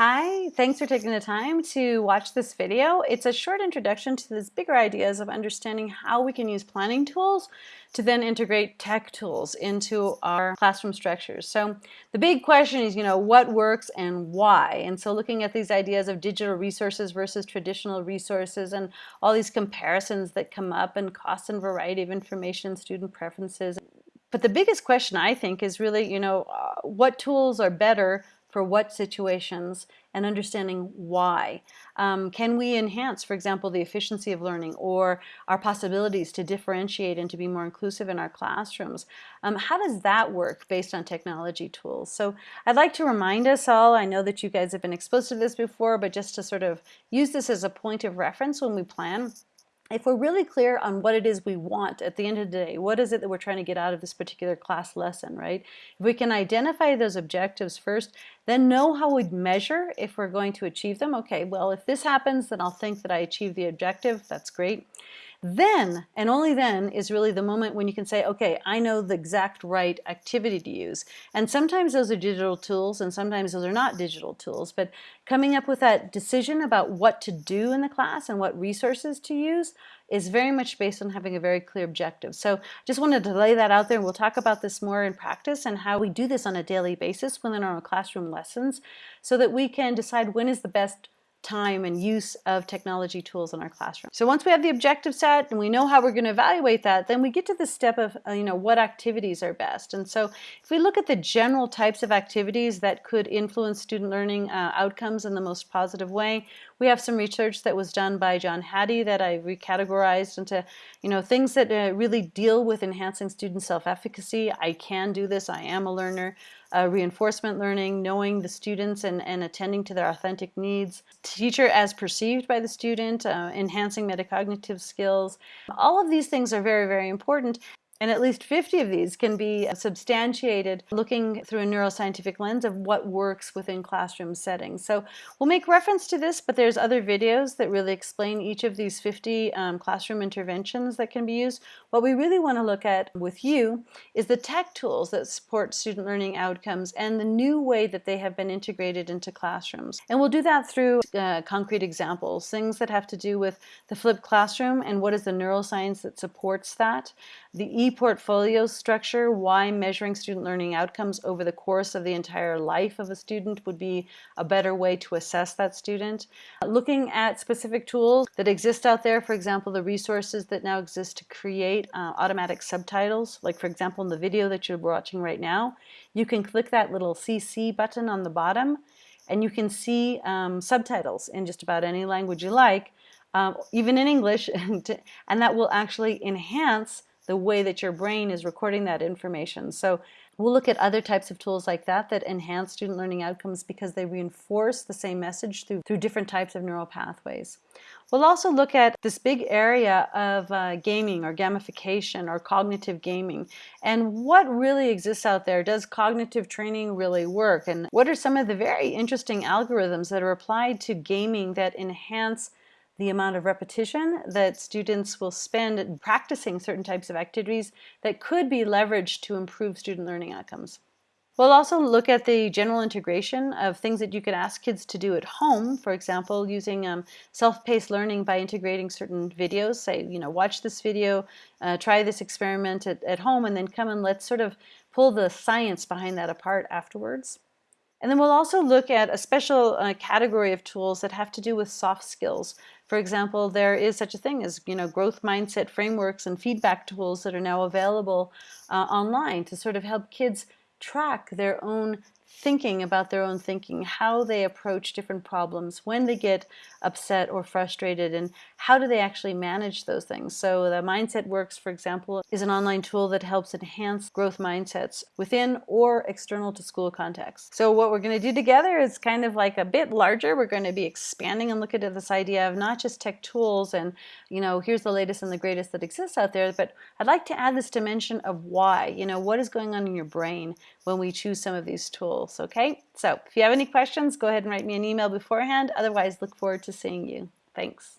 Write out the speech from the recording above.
Hi, thanks for taking the time to watch this video. It's a short introduction to these bigger ideas of understanding how we can use planning tools to then integrate tech tools into our classroom structures. So the big question is, you know, what works and why? And so looking at these ideas of digital resources versus traditional resources and all these comparisons that come up and cost and variety of information, student preferences. But the biggest question I think is really, you know, uh, what tools are better for what situations and understanding why. Um, can we enhance, for example, the efficiency of learning or our possibilities to differentiate and to be more inclusive in our classrooms? Um, how does that work based on technology tools? So I'd like to remind us all, I know that you guys have been exposed to this before, but just to sort of use this as a point of reference when we plan if we're really clear on what it is we want at the end of the day, what is it that we're trying to get out of this particular class lesson, right? If we can identify those objectives first, then know how we'd measure if we're going to achieve them. Okay, well, if this happens, then I'll think that I achieved the objective. That's great. Then, and only then, is really the moment when you can say, okay, I know the exact right activity to use. And sometimes those are digital tools and sometimes those are not digital tools, but coming up with that decision about what to do in the class and what resources to use is very much based on having a very clear objective. So I just wanted to lay that out there. And we'll talk about this more in practice and how we do this on a daily basis within our classroom lessons so that we can decide when is the best time and use of technology tools in our classroom. So once we have the objective set and we know how we're going to evaluate that, then we get to the step of, uh, you know, what activities are best. And so if we look at the general types of activities that could influence student learning uh, outcomes in the most positive way, we have some research that was done by John Hattie that I recategorized into, you know, things that uh, really deal with enhancing student self-efficacy. I can do this, I am a learner uh, reinforcement learning, knowing the students and, and attending to their authentic needs, teacher as perceived by the student, uh, enhancing metacognitive skills. All of these things are very, very important. And at least 50 of these can be substantiated looking through a neuroscientific lens of what works within classroom settings. So we'll make reference to this, but there's other videos that really explain each of these 50 um, classroom interventions that can be used. What we really want to look at with you is the tech tools that support student learning outcomes and the new way that they have been integrated into classrooms. And we'll do that through uh, concrete examples, things that have to do with the flipped classroom and what is the neuroscience that supports that, the e-portfolio structure, why measuring student learning outcomes over the course of the entire life of a student would be a better way to assess that student. Looking at specific tools that exist out there, for example, the resources that now exist to create uh, automatic subtitles, like for example in the video that you're watching right now, you can click that little CC button on the bottom and you can see um, subtitles in just about any language you like, um, even in English, and that will actually enhance the way that your brain is recording that information. So we'll look at other types of tools like that that enhance student learning outcomes because they reinforce the same message through, through different types of neural pathways. We'll also look at this big area of uh, gaming or gamification or cognitive gaming and what really exists out there. Does cognitive training really work? And what are some of the very interesting algorithms that are applied to gaming that enhance the amount of repetition that students will spend practicing certain types of activities that could be leveraged to improve student learning outcomes. We'll also look at the general integration of things that you could ask kids to do at home, for example, using um, self-paced learning by integrating certain videos, say, you know, watch this video, uh, try this experiment at, at home, and then come and let's sort of pull the science behind that apart afterwards. And then we'll also look at a special uh, category of tools that have to do with soft skills. For example, there is such a thing as you know growth mindset frameworks and feedback tools that are now available uh, online to sort of help kids track their own thinking about their own thinking, how they approach different problems, when they get upset or frustrated, and how do they actually manage those things. So the Mindset Works, for example, is an online tool that helps enhance growth mindsets within or external to school contexts. So what we're going to do together is kind of like a bit larger. We're going to be expanding and looking at this idea of not just tech tools and, you know, here's the latest and the greatest that exists out there, but I'd like to add this dimension of why, you know, what is going on in your brain when we choose some of these tools, okay? So if you have any questions, go ahead and write me an email beforehand. Otherwise, look forward to seeing you. Thanks.